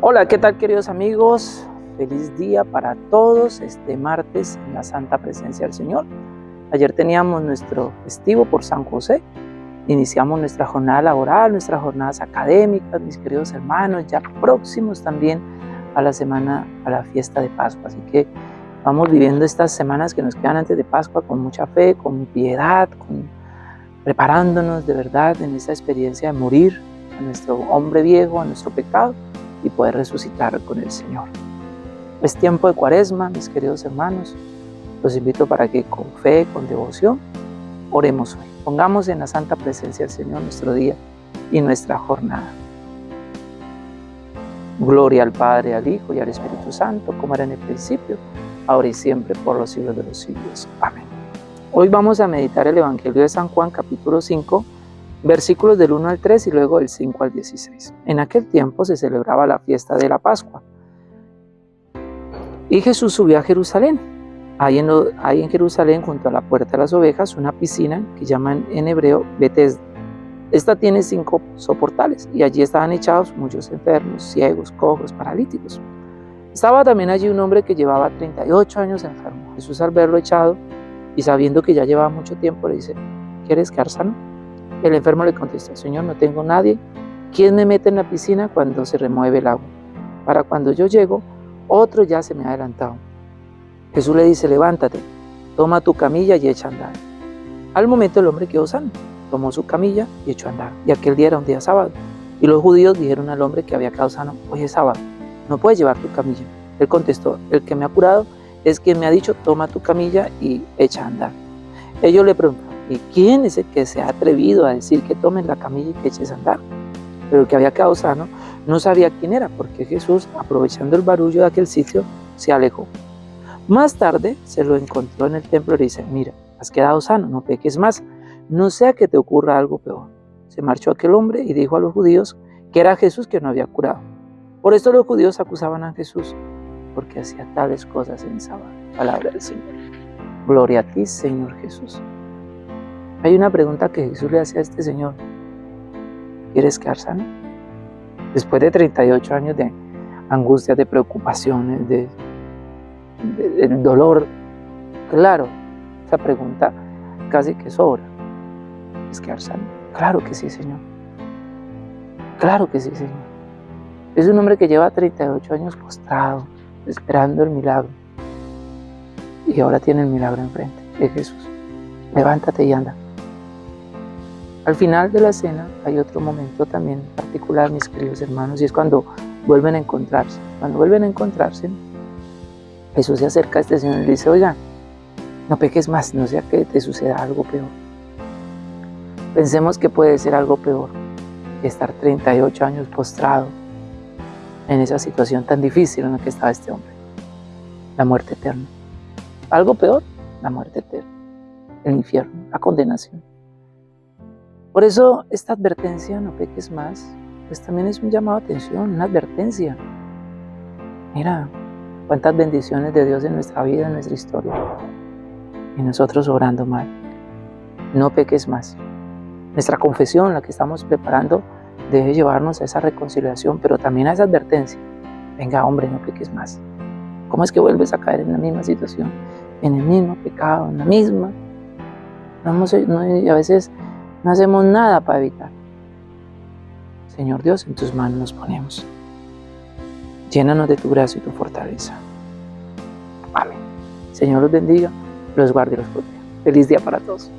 Hola, ¿qué tal queridos amigos? Feliz día para todos este martes en la Santa Presencia del Señor. Ayer teníamos nuestro festivo por San José. Iniciamos nuestra jornada laboral, nuestras jornadas académicas, mis queridos hermanos, ya próximos también a la semana, a la fiesta de Pascua. Así que vamos viviendo estas semanas que nos quedan antes de Pascua con mucha fe, con piedad, con, preparándonos de verdad en esa experiencia de morir a nuestro hombre viejo, a nuestro pecado y poder resucitar con el Señor. Es tiempo de cuaresma, mis queridos hermanos. Los invito para que con fe, con devoción, oremos hoy. Pongamos en la santa presencia del Señor nuestro día y nuestra jornada. Gloria al Padre, al Hijo y al Espíritu Santo, como era en el principio, ahora y siempre, por los siglos de los siglos. Amén. Hoy vamos a meditar el Evangelio de San Juan, capítulo 5, versículos del 1 al 3 y luego del 5 al 16. En aquel tiempo se celebraba la fiesta de la Pascua. Y Jesús subió a Jerusalén. Hay en, hay en Jerusalén, junto a la puerta de las ovejas, una piscina que llaman en hebreo Bethesda. Esta tiene cinco soportales y allí estaban echados muchos enfermos, ciegos, cojos, paralíticos. Estaba también allí un hombre que llevaba 38 años enfermo. Jesús al verlo echado y sabiendo que ya llevaba mucho tiempo le dice, ¿quieres quedar sano? El enfermo le contesta, Señor, no tengo nadie. ¿Quién me mete en la piscina cuando se remueve el agua? Para cuando yo llego, otro ya se me ha adelantado. Jesús le dice, levántate, toma tu camilla y echa a andar. Al momento el hombre quedó sano, tomó su camilla y echó a andar. Y aquel día era un día sábado. Y los judíos dijeron al hombre que había quedado sano, hoy es sábado, no puedes llevar tu camilla. Él contestó, el que me ha curado es quien me ha dicho, toma tu camilla y echa a andar. Ellos le preguntaron, ¿Y quién es el que se ha atrevido a decir que tomes la camilla y que eches a andar? Pero el que había quedado sano no sabía quién era, porque Jesús, aprovechando el barullo de aquel sitio, se alejó. Más tarde se lo encontró en el templo y le dice, mira, has quedado sano, no peques más, no sea que te ocurra algo peor. Se marchó aquel hombre y dijo a los judíos que era Jesús que no había curado. Por esto los judíos acusaban a Jesús, porque hacía tales cosas en sábado. Palabra del Señor. Gloria a ti, Señor Jesús. Hay una pregunta que Jesús le hace a este señor. ¿Quieres quedar sano? Después de 38 años de angustia, de preocupaciones, de, dolor, claro, esa pregunta casi que sobra. ¿Es quedar sano? Claro que sí, Señor. Claro que sí, Señor. Es un hombre que lleva 38 años postrado, esperando el milagro. Y ahora tiene el milagro enfrente de Jesús. Levántate y anda. Al final de la cena hay otro momento también particular, mis queridos hermanos, y es cuando vuelven a encontrarse. Cuando vuelven a encontrarse, Jesús se acerca a este señor y le dice, oiga, no peques más, no sea que te suceda algo peor. Pensemos que puede ser algo peor que estar 38 años postrado en esa situación tan difícil en la que estaba este hombre. La muerte eterna. Algo peor, la muerte eterna. El infierno, la condenación. Por eso esta advertencia, no peques más, pues también es un llamado a atención, una advertencia. Mira, cuántas bendiciones de Dios en nuestra vida, en nuestra historia. Y nosotros obrando mal. No peques más. Nuestra confesión, la que estamos preparando, debe llevarnos a esa reconciliación, pero también a esa advertencia. Venga, hombre, no peques más. ¿Cómo es que vuelves a caer en la misma situación? En el mismo pecado, en la misma. Vamos, a veces no hacemos nada para evitar. Señor Dios, en tus manos nos ponemos. Llénanos de tu gracia y tu fortaleza. Amén. Señor los bendiga, los guarde y los proteja. Feliz día para todos.